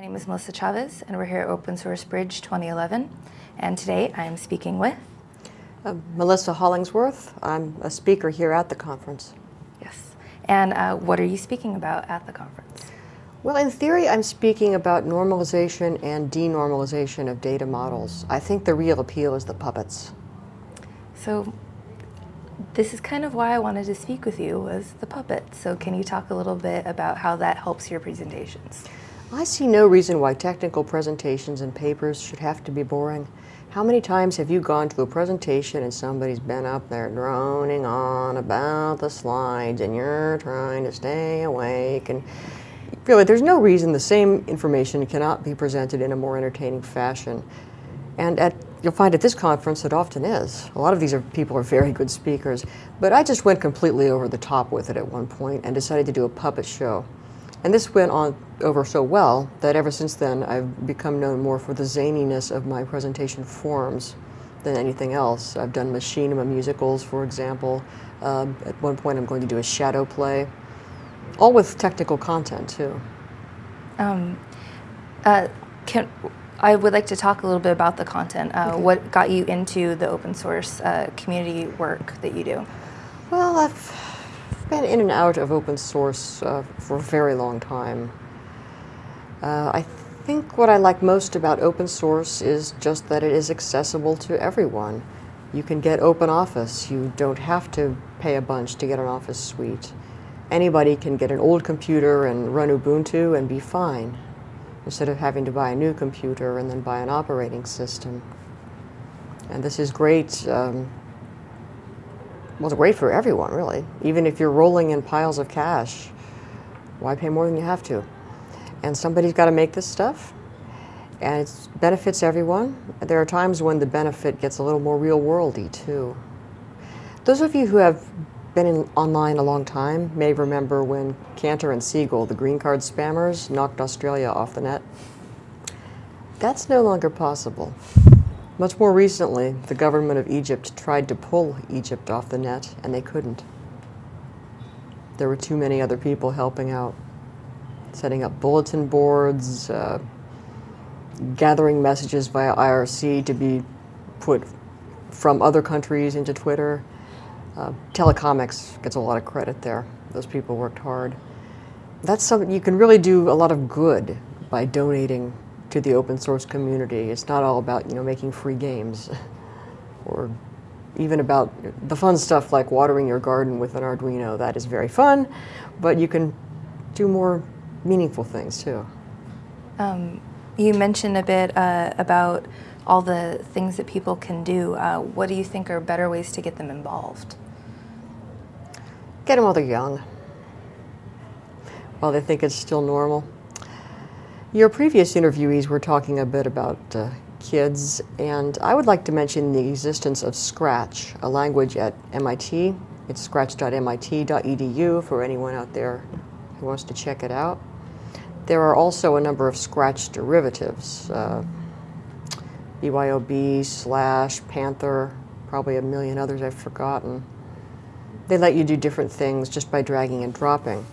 name is Melissa Chavez, and we're here at Open Source Bridge 2011. And today I'm speaking with uh, Melissa Hollingsworth. I'm a speaker here at the conference. Yes. And uh, what are you speaking about at the conference? Well, in theory, I'm speaking about normalization and denormalization of data models. I think the real appeal is the puppets. So this is kind of why I wanted to speak with you was the puppet. So can you talk a little bit about how that helps your presentations? I see no reason why technical presentations and papers should have to be boring. How many times have you gone to a presentation and somebody's been up there droning on about the slides and you're trying to stay awake and really there's no reason the same information cannot be presented in a more entertaining fashion. And at, you'll find at this conference it often is. A lot of these are, people are very good speakers, but I just went completely over the top with it at one point and decided to do a puppet show. And this went on over so well that ever since then I've become known more for the zaniness of my presentation forms than anything else. I've done machinima musicals, for example. Uh, at one point I'm going to do a shadow play, all with technical content too. Um, uh, can, I would like to talk a little bit about the content. Uh, okay. What got you into the open source uh, community work that you do? Well, I've been in and out of open source uh, for a very long time. Uh, I think what I like most about open source is just that it is accessible to everyone. You can get open office. You don't have to pay a bunch to get an office suite. Anybody can get an old computer and run Ubuntu and be fine instead of having to buy a new computer and then buy an operating system. And this is great um, well, it's great for everyone, really. Even if you're rolling in piles of cash, why pay more than you have to? And somebody's got to make this stuff, and it benefits everyone. There are times when the benefit gets a little more real-worldy, too. Those of you who have been in, online a long time may remember when Canter and Siegel, the green card spammers, knocked Australia off the net. That's no longer possible. Much more recently, the government of Egypt tried to pull Egypt off the net, and they couldn't. There were too many other people helping out, setting up bulletin boards, uh, gathering messages via IRC to be put from other countries into Twitter. Uh, Telecomix gets a lot of credit there. Those people worked hard. That's something you can really do a lot of good by donating to the open source community. It's not all about, you know, making free games or even about the fun stuff like watering your garden with an Arduino. That is very fun, but you can do more meaningful things too. Um, you mentioned a bit uh, about all the things that people can do. Uh, what do you think are better ways to get them involved? Get them while they're young, while they think it's still normal. Your previous interviewees were talking a bit about uh, kids, and I would like to mention the existence of Scratch, a language at MIT. It's scratch.mit.edu for anyone out there who wants to check it out. There are also a number of Scratch derivatives, uh, BYOB, Slash, Panther, probably a million others I've forgotten. They let you do different things just by dragging and dropping.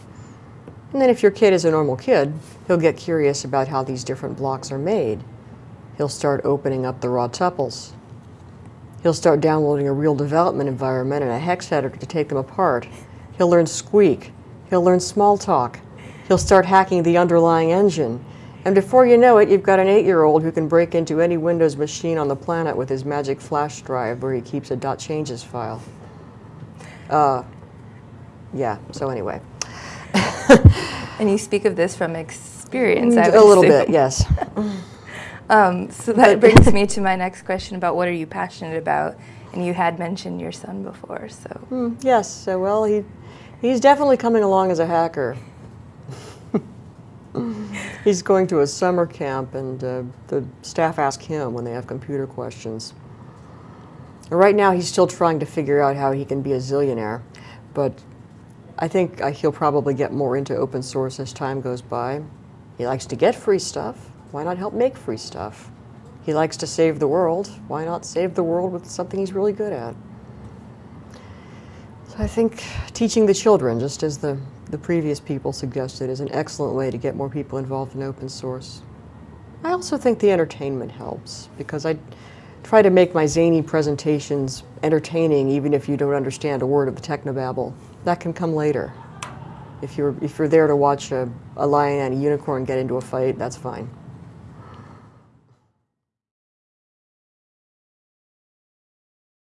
And then if your kid is a normal kid, he'll get curious about how these different blocks are made. He'll start opening up the raw tuples. He'll start downloading a real development environment and a hex editor to take them apart. He'll learn Squeak. He'll learn Smalltalk. He'll start hacking the underlying engine. And before you know it, you've got an eight-year-old who can break into any Windows machine on the planet with his magic flash drive where he keeps a dot .changes file. Uh, yeah, so anyway. and you speak of this from experience, A little bit, yes. um, so that brings me to my next question about what are you passionate about? And you had mentioned your son before, so. Mm, yes, so well, he, he's definitely coming along as a hacker. he's going to a summer camp and uh, the staff ask him when they have computer questions. Right now he's still trying to figure out how he can be a zillionaire, but I think uh, he'll probably get more into open source as time goes by. He likes to get free stuff. Why not help make free stuff? He likes to save the world. Why not save the world with something he's really good at? So I think teaching the children, just as the, the previous people suggested, is an excellent way to get more people involved in open source. I also think the entertainment helps because I try to make my zany presentations entertaining even if you don't understand a word of the technobabble. That can come later. If you're, if you're there to watch a, a lion and a unicorn get into a fight, that's fine.